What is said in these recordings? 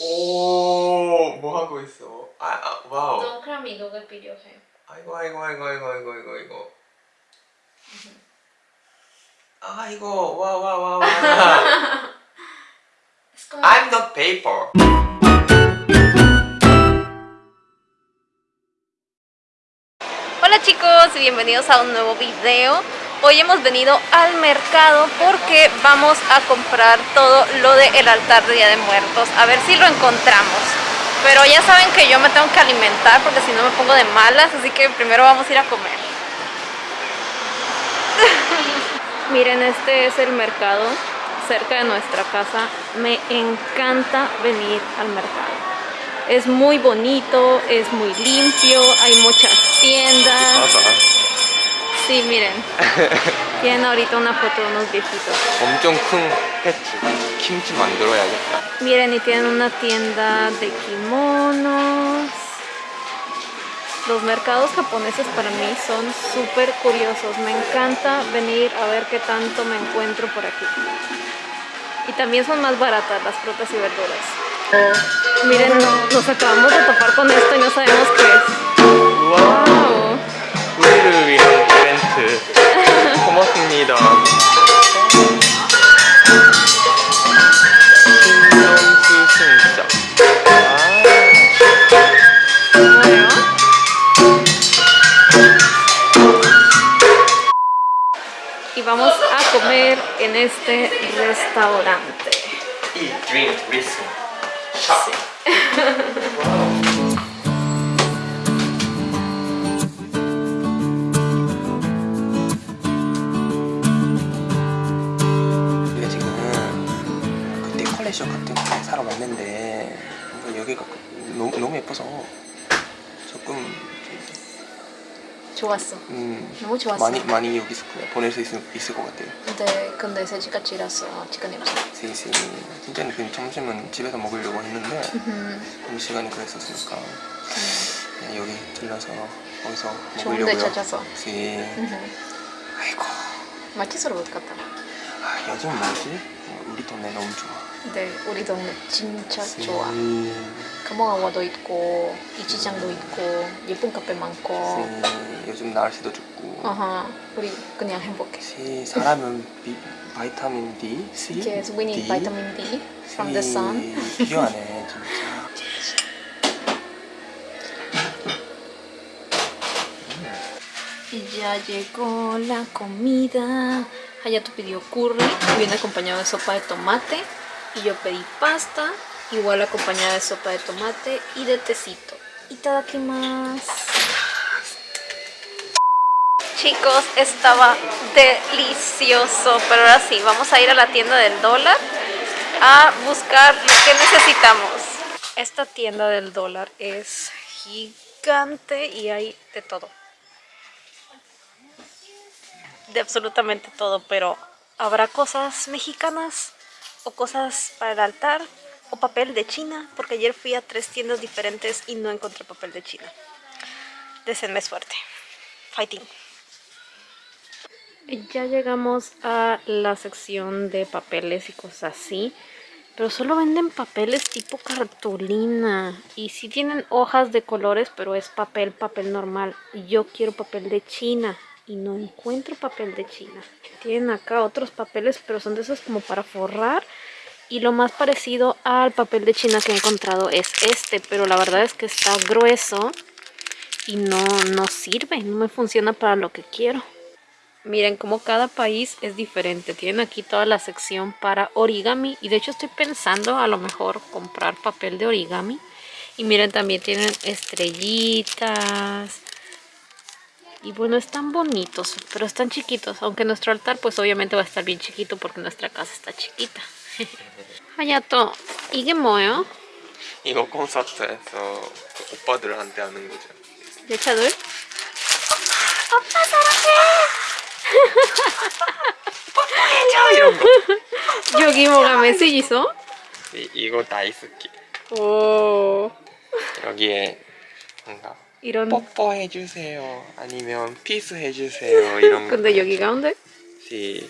오, 뭐 하고 있어? 아, 아 와우. 동그라미 이거가 필요해. 아이고, 아이고, 아이고, 아이고, 아이고, 아이고, 아이고. 아이고, 와, 와, 와, 와. Es como... I'm not paper. Hola chicos y bienvenidos a un nuevo video. Hoy hemos venido al mercado porque vamos a comprar todo lo del altar de Día de Muertos. A ver si lo encontramos. Pero ya saben que yo me tengo que alimentar porque si no me pongo de malas, así que primero vamos a ir a comer. Miren, este es el mercado cerca de nuestra casa. Me encanta venir al mercado. Es muy bonito, es muy limpio, hay muchas tiendas. Sí, miren. Tienen ahorita una foto de unos viejitos. 엄청 큰 패치. 김치 만들어야겠다. Miren, y tienen una tienda de kimonos. Los mercados japoneses para mí son súper curiosos. Me encanta venir a ver qué tanto me encuentro por aquí. Y también son más baratas las frutas y verduras. Miren, nos acabamos de topar con esto y no sabemos qué es. 우와. ¡Wow! 우리를 위한 이벤트. 고맙습니다. 신명수 신자. 아. 뭐예요? Y vamos a comer en este restaurante. Eat, drink, listen, shop. 우 컬렉션 같은 거 사러 왔는데 여기가 너무, 너무 예뻐서 조금 좋았어. 음, 너무 좋았어. 많이 많이 여기 있을 거야 보낼 수 있을, 있을 것 같아요. 근데 근데 세지가 지라서 시간이 없어. 세시 진짜는 그 점심은 집에서 먹으려고 했는데 음, 음, 시간이 그랬었으니까 그냥 여기 들러서 거기서 먹으려고요. 찾아서. 시 음. 아이고 마켓으로 못 갔다. 아, 요즘 뭐지? 우리 동네 너무 좋아. 근데 우리 동네 진짜 시- 좋아. 가몽아와도 있고 이치장도 있고 예쁜 카페 많고. 시- 요즘 날씨도 좋고. 어허. 우리 그냥 행복해. 시 사람은 비, 바이타민 D, C, Yes, we need D, vitamin D from the sun. 시- 필요하네 진짜. Ya llegó la comida. Hayato pidió curry, viene acompañado de sopa de tomate. Y yo pedí pasta, igual acompañada de sopa de tomate y de tecito. Itadakimasu. Chicos, estaba delicioso. Pero ahora sí, vamos a ir a la tienda del dólar a buscar lo que necesitamos. Esta tienda del dólar es gigante y hay de todo de absolutamente todo, pero habrá cosas mexicanas o cosas para el altar o papel de China, porque ayer fui a tres tiendas diferentes y no encontré papel de China. Deseenme suerte. Fighting. Ya llegamos a la sección de papeles y cosas así. Pero solo venden papeles tipo cartulina. Y sí tienen hojas de colores, pero es papel, papel normal. Yo quiero papel de China. Y no encuentro papel de China. Tienen acá otros papeles, pero son de esos como para forrar. Y lo más parecido al papel de China que he encontrado es este. Pero la verdad es que está grueso. Y no, no sirve. No me funciona para lo que quiero. Miren como cada país es diferente. Tienen aquí toda la sección para origami. Y de hecho estoy pensando a lo mejor comprar papel de origami. Y miren también tienen estrellitas. Y bueno, están bonitos, pero están chiquitos. Aunque nuestro altar pues obviamente va a estar bien chiquito porque nuestra casa está chiquita. Hayato, ¿이게 뭐예요? 이거 콘서트에서 그 오빠들한테 하는 거죠. 여차돌? 이런 거. 여기 뭐가 메시지 있어? 이, 이거 다이스키. 오 여기에 뭔가 이런 뽀뽀해 주세요. 아니면 피스 해 주세요. 이런 거. 근데 여기 가운데? 시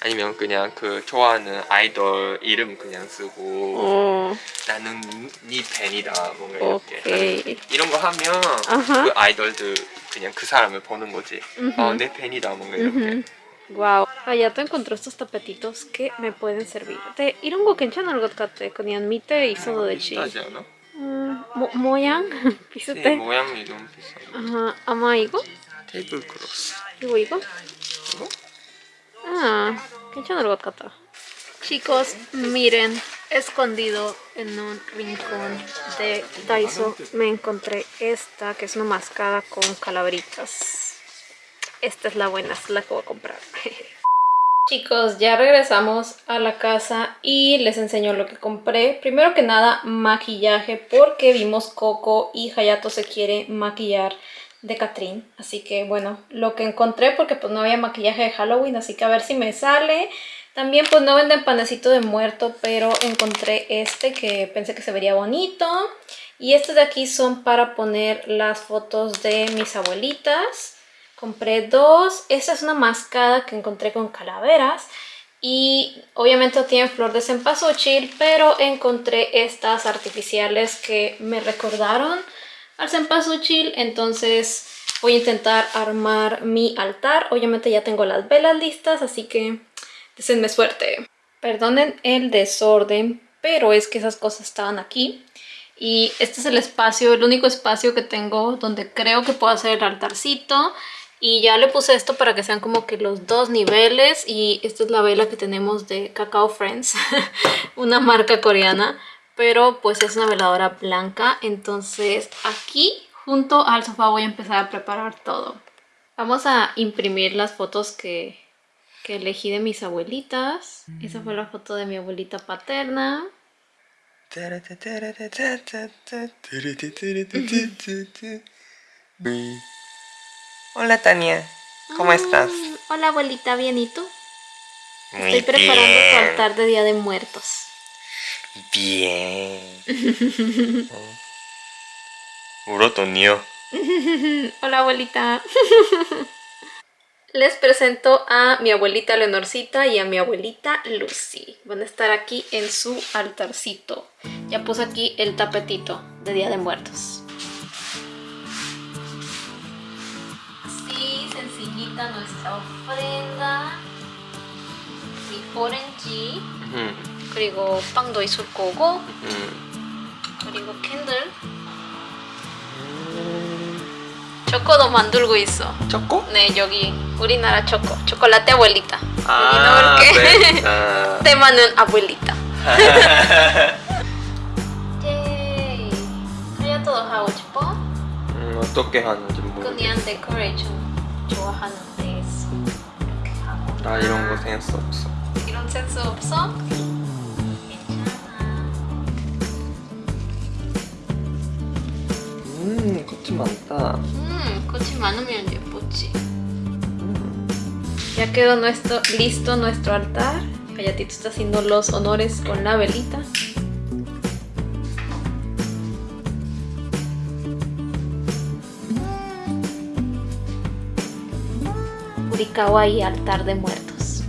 아니면 그냥 그 좋아하는 아이돌 이름 그냥 쓰고 어, 나는 네 팬이다 뭔가 이렇게. 이런 거 하면 Ajá. 그 아이돌들 그냥 그 사람을 보는 거지 Ujú. 어, 내 팬이다 뭔가 이렇게. Wow. Hayato encontró estos tapetitos que me pueden servir. De 이런 거 괜찮은 것 같아. 그냥 밑에 있어도 되지. 비싸지 않아? 음, 모, 모양? 네, 비슷해? 모양이 너무 비싸 Ajá. 아마 이거? 테이블 크로스 이거 이거? 이거? Ah, 괜찮은 것 같다. Chicos, miren, escondido en un rincón de Daiso me encontré esta, que es una mascada con calaveritas. Esta es la buena, esta es la que voy a comprar. Chicos, ya regresamos a la casa y les enseño lo que compré. Primero que nada, maquillaje, porque vimos Coco y Hayato se quiere maquillar de Catrín. Así que bueno, lo que encontré, porque pues no había maquillaje de Halloween, así que a ver si me sale. También pues no venden panecito de muerto, pero encontré este que pensé que se vería bonito. Y estos de aquí son para poner las fotos de mis abuelitas. Compré dos. Esta es una mascada que encontré con calaveras. Y obviamente no tienen flor de cempasúchil, pero encontré estas artificiales que me recordaron al cempasúchil. Entonces voy a intentar armar mi altar. Obviamente ya tengo las velas listas, así que deseenme suerte. Perdonen el desorden, pero es que esas cosas estaban aquí. Y este es el espacio, el único espacio que tengo donde creo que puedo hacer el altarcito. Y ya le puse esto para que sean como que los dos niveles. Y esta es la vela que tenemos de Cacao Friends, una marca coreana. Pero pues es una veladora blanca. Entonces aquí junto al sofá voy a empezar a preparar todo. Vamos a imprimir las fotos que, que elegí de mis abuelitas. Esa fue la foto de mi abuelita paterna. Hola Tania, ¿cómo ah, estás? Hola abuelita, bien, ¿y tú? Muy Estoy preparando bien. tu altar de Día de Muertos. Bien. Urotonio. Hola abuelita. Les presento a mi abuelita Leonorcita y a mi abuelita Lucy. Van a estar aquí en su altarcito. Ya puse aquí el tapetito de Día de Muertos. Sencillita nuestra ofrenda. Mi orange. 음, 그리고 빵도 있을 거고 음. 그리고 캔들 초코도 만들고 있어 초코? 네 여기 우리나라 초코 초콜라테 아buelita 아, 여기 넣을게 네. 아. 테마는 abuelita 예이 하야토도 하고 싶어? 음, 어떻게 하는지 모르겠어. 그냥 데코레이션 하고 나 이런 거 센스 없어. 이런 센스 없어? 괜찮아 음, 꽃이 많다. Mmm, coche 많으면 예쁘지. Ya quedó nuestro, listo nuestro altar. Hayatito está haciendo los honores con la velita. Urikawa y altar de muertos.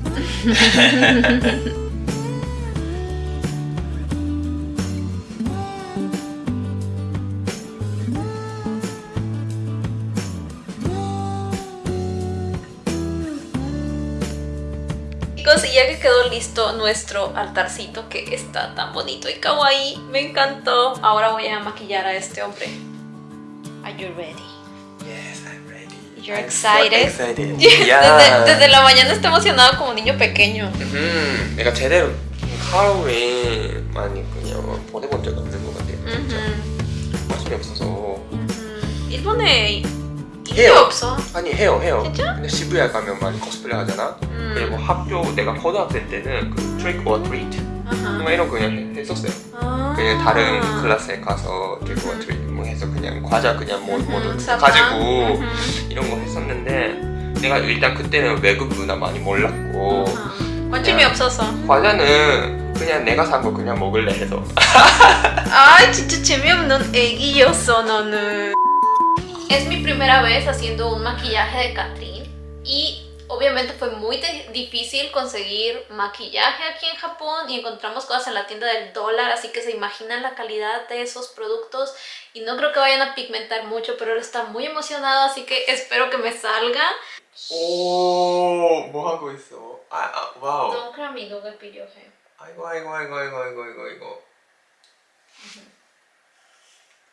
Chicos, y ya que quedó listo nuestro altarcito que está tan bonito y kawaii, me encantó. Ahora voy a maquillar a este hombre. Are you ready? You're excited? Excited. desde, Yeah. desde la mañana está emocionado como niño pequeño. 음, 내가 제대로 하루에 많이 그냥 보내본 적 없는 것 같아요. 음, 관심이 없어서. 음. 일본에 해요. 없어. 아니 해요 해요. 진짜? 근데 시부야 가면 많이 코스프레 하잖아. 음. 그리고 학교 내가 고등학생 때는 그 트릭 or 트리트. 뭔가 이런 거 그냥 해- 했었어요. 아. 그냥 다른 클래스에 가서 트릭 or 트리트 뭐 해서 그냥 과자 그냥 뭐 사과. 가지고. 이런 거 했었는데 내가 일단 그때는 외국 문화 많이 몰랐고. 관심이 그냥- 없어서. 과자는 그냥 내가 산 거 그냥 먹을래 해서 아 진짜 재미없는 애기였어 너는 Es mi primera vez haciendo un maquillaje de Catrín y Obviamente fue muy de- difícil conseguir maquillaje aquí en Japón y encontramos cosas en la tienda del dólar, así que se imaginan la calidad de esos productos y no creo que vayan a pigmentar mucho, pero él está muy emocionado, así que espero que me salga. 오, 뭐 하고 있어? 아, 아 와우. Don amigo que pidió je. 아이고 아이고 아이고 아이고 아이고 아이고 아이고.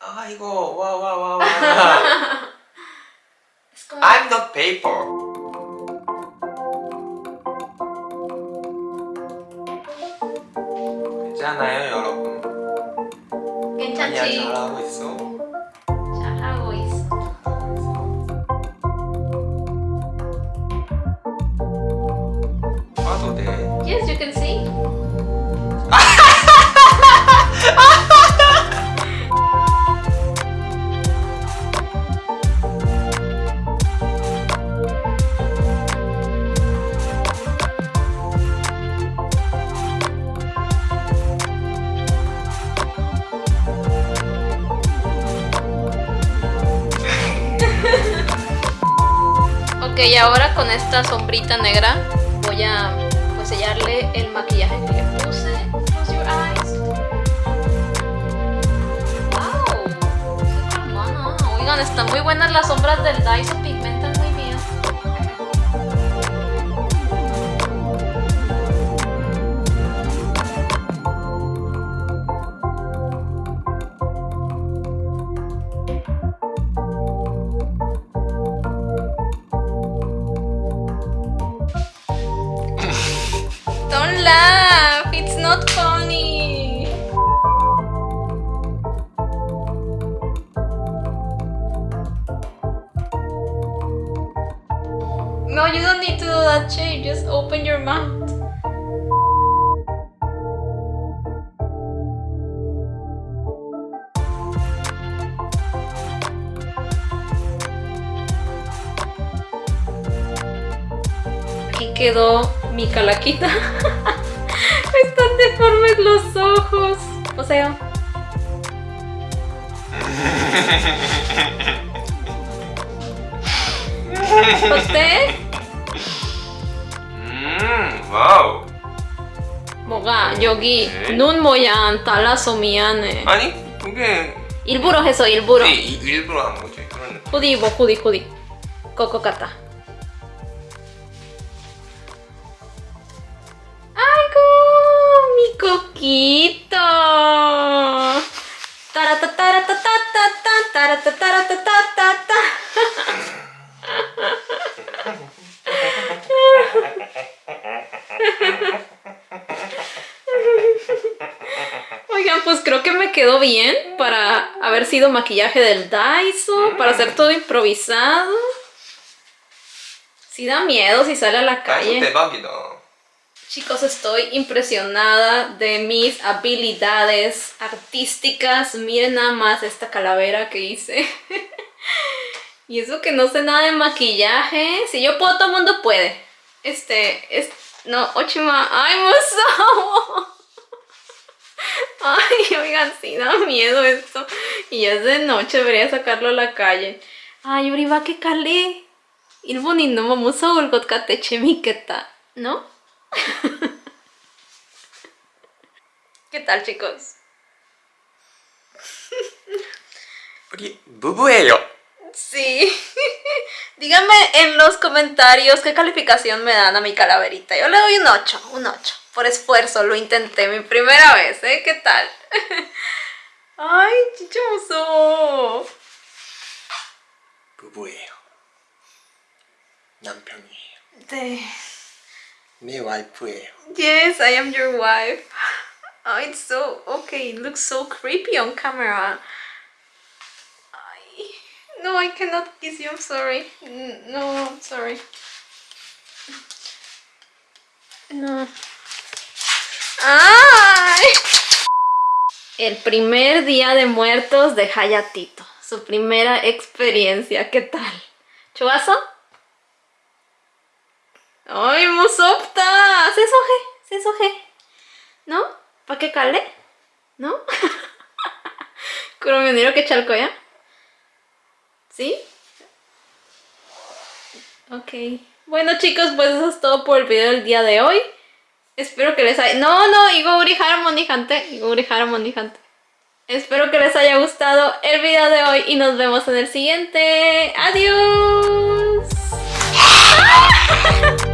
아이고 와와와 와. Es como... I'm not paper. 괜찮아요 여러분. 아니야 괜찮지? 잘하고 있어. Ok, ahora con esta sombrita negra voy a sellarle el maquillaje que le puse. Close your eyes. Wow, qué. Oigan, están muy buenas las sombras del Daiso, pigmentan quedó mi calaquita. Están deformes los ojos. O sea, 어때? 음 와우. 뭐가 여기 네. 눈 모양 달라서 미안해. 아니 그게 일부러 해서 일부러. 이- 이- 일부러 한 거지. 그런 후디 입어 후디 후디. 거거 같다. Coquito. Oigan, pues creo que me quedó bien para haber sido maquillaje del Daiso, para hacer todo improvisado. Sí da miedo si sale a la calle. Chicos, estoy impresionada de mis habilidades artísticas. Miren nada más esta calavera que hice. y eso que no sé nada de maquillaje. Si yo puedo, todo el mundo puede. Este, es... No, Ochima... ¡Ay, Musou! Ay, oigan, sí da miedo esto. Y es de noche, debería sacarlo a la calle. Ay, hori bake kale. Ilbonin no momosa olgot kate chemiketa, ¿no? ¿Qué tal, chicos? Bubuelo. Sí. Díganme en los comentarios qué calificación me dan a mi calaverita. Yo le doy un 8, un 8. Por esfuerzo, lo intenté mi primera vez, ¿eh? ¿Qué tal? ¡Ay, chichoso! Bubueo. Nampioni. De... Me wife. Yes, I am your wife. Oh, it's so okay. It looks so creepy on camera. I, no, I cannot kiss you. I'm sorry. No, I'm sorry. No. ¡Ay! El primer día de muertos de Hayatito. Su primera experiencia. ¿Qué tal? ¿Chubazo? ¡Ay, Musopta! ¡Se soje! ¡Se soje! ¿No? ¿Para qué calde? ¿No? ¿Kuromionero que chalco ya? ¿Sí? Ok. Bueno chicos, pues eso es todo por el video del día de hoy. Espero que les haya... No, no, Igori Harmony Hunter. Igori Harmony Hunter. Espero que les haya gustado el video de hoy y nos vemos en el siguiente. ¡Adiós!